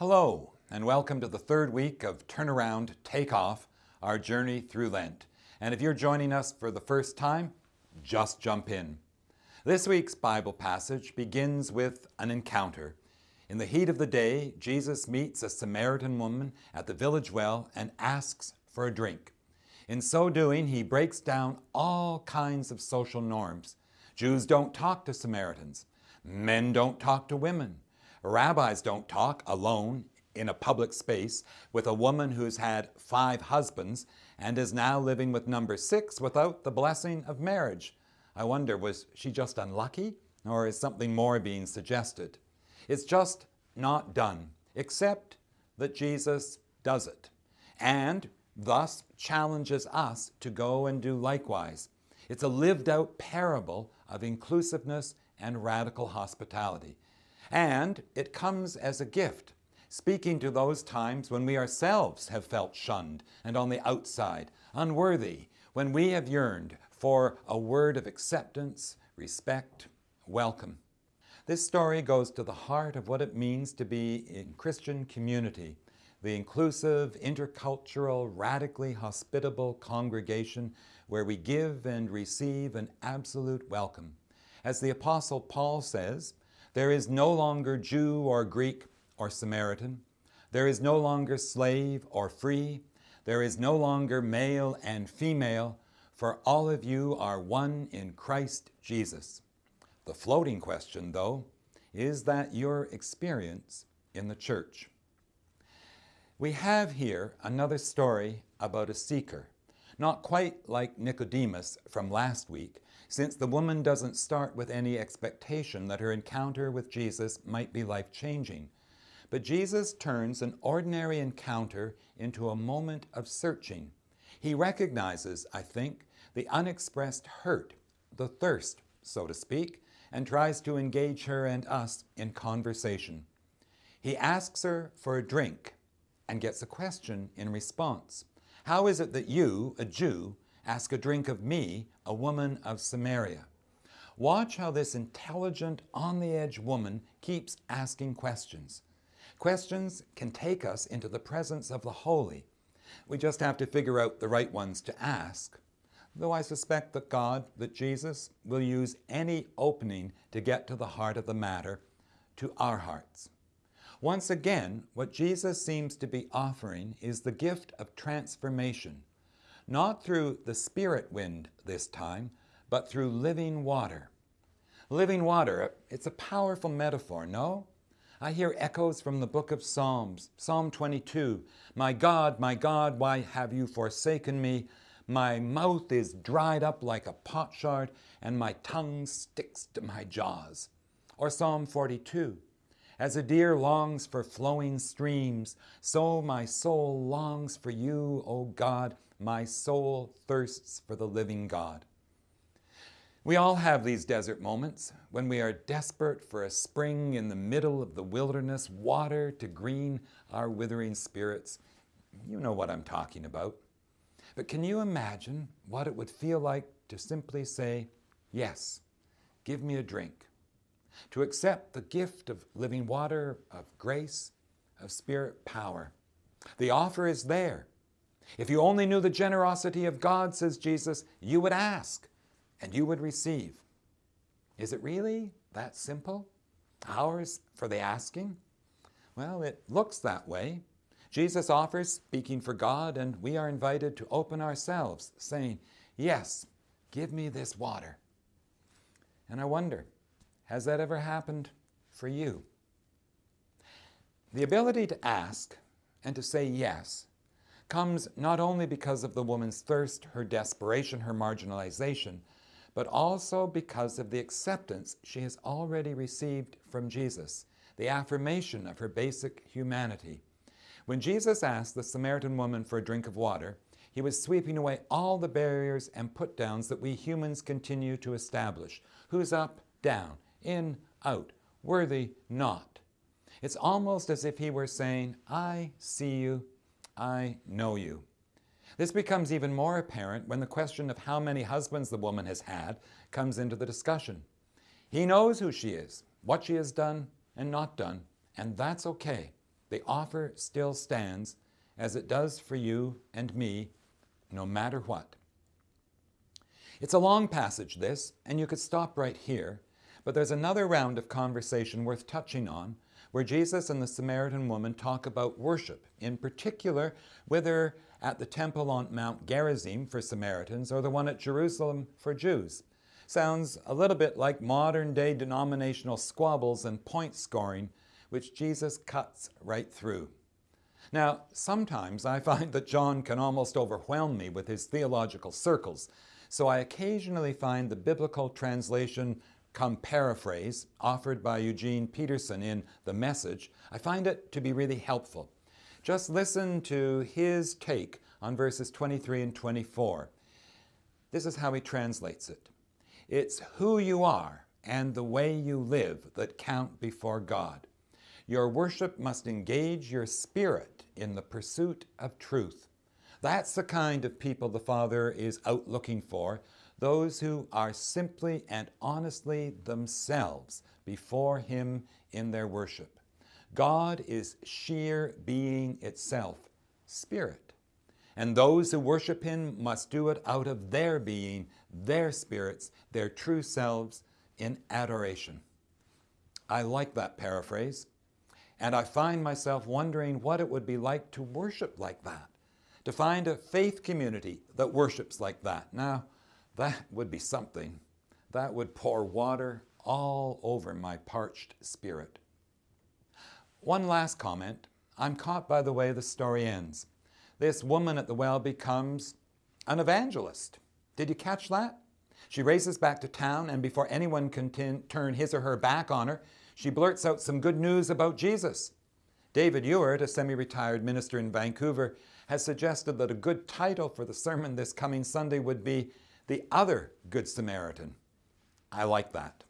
Hello, and welcome to the third week of Turnaround Takeoff, our journey through Lent. And if you're joining us for the first time, just jump in. This week's Bible passage begins with an encounter. In the heat of the day, Jesus meets a Samaritan woman at the village well and asks for a drink. In so doing, he breaks down all kinds of social norms. Jews don't talk to Samaritans. Men don't talk to women. Rabbis don't talk alone in a public space with a woman who's had five husbands and is now living with number six without the blessing of marriage. I wonder, was she just unlucky or is something more being suggested? It's just not done, except that Jesus does it and thus challenges us to go and do likewise. It's a lived out parable of inclusiveness and radical hospitality. And it comes as a gift, speaking to those times when we ourselves have felt shunned and on the outside, unworthy, when we have yearned for a word of acceptance, respect, welcome. This story goes to the heart of what it means to be in Christian community, the inclusive, intercultural, radically hospitable congregation where we give and receive an absolute welcome. As the Apostle Paul says, there is no longer Jew or Greek or Samaritan. There is no longer slave or free. There is no longer male and female, for all of you are one in Christ Jesus. The floating question, though, is that your experience in the church? We have here another story about a seeker, not quite like Nicodemus from last week, since the woman doesn't start with any expectation that her encounter with Jesus might be life-changing. But Jesus turns an ordinary encounter into a moment of searching. He recognizes, I think, the unexpressed hurt, the thirst, so to speak, and tries to engage her and us in conversation. He asks her for a drink and gets a question in response. How is it that you, a Jew, ask a drink of me, a woman of Samaria. Watch how this intelligent, on-the-edge woman keeps asking questions. Questions can take us into the presence of the holy. We just have to figure out the right ones to ask. Though I suspect that God, that Jesus, will use any opening to get to the heart of the matter, to our hearts. Once again, what Jesus seems to be offering is the gift of transformation, not through the spirit wind this time, but through living water. Living water, it's a powerful metaphor, no? I hear echoes from the book of Psalms, Psalm 22. My God, my God, why have you forsaken me? My mouth is dried up like a potsherd, and my tongue sticks to my jaws. Or Psalm 42. As a deer longs for flowing streams, so my soul longs for you, O God. My soul thirsts for the living God. We all have these desert moments when we are desperate for a spring in the middle of the wilderness, water to green our withering spirits. You know what I'm talking about. But can you imagine what it would feel like to simply say, yes, give me a drink? to accept the gift of living water, of grace, of spirit power. The offer is there. If you only knew the generosity of God, says Jesus, you would ask and you would receive. Is it really that simple? Ours for the asking? Well, it looks that way. Jesus offers, speaking for God, and we are invited to open ourselves, saying, Yes, give me this water. And I wonder, has that ever happened for you? The ability to ask and to say yes comes not only because of the woman's thirst, her desperation, her marginalization, but also because of the acceptance she has already received from Jesus, the affirmation of her basic humanity. When Jesus asked the Samaritan woman for a drink of water, he was sweeping away all the barriers and put-downs that we humans continue to establish. Who's up? Down in, out, worthy, not. It's almost as if he were saying, I see you, I know you. This becomes even more apparent when the question of how many husbands the woman has had comes into the discussion. He knows who she is, what she has done and not done, and that's okay. the offer still stands as it does for you and me, no matter what. It's a long passage, this, and you could stop right here, but there's another round of conversation worth touching on where Jesus and the Samaritan woman talk about worship, in particular whether at the temple on Mount Gerizim for Samaritans or the one at Jerusalem for Jews. Sounds a little bit like modern day denominational squabbles and point scoring, which Jesus cuts right through. Now, sometimes I find that John can almost overwhelm me with his theological circles, so I occasionally find the biblical translation come paraphrase offered by Eugene Peterson in The Message, I find it to be really helpful. Just listen to his take on verses 23 and 24. This is how he translates it. It's who you are and the way you live that count before God. Your worship must engage your spirit in the pursuit of truth. That's the kind of people the Father is out looking for, those who are simply and honestly themselves before Him in their worship. God is sheer being itself, spirit. And those who worship Him must do it out of their being, their spirits, their true selves in adoration. I like that paraphrase, and I find myself wondering what it would be like to worship like that to find a faith community that worships like that. Now, that would be something. That would pour water all over my parched spirit. One last comment. I'm caught by the way the story ends. This woman at the well becomes an evangelist. Did you catch that? She races back to town, and before anyone can turn his or her back on her, she blurts out some good news about Jesus. David Ewart, a semi-retired minister in Vancouver, has suggested that a good title for the sermon this coming Sunday would be The Other Good Samaritan. I like that.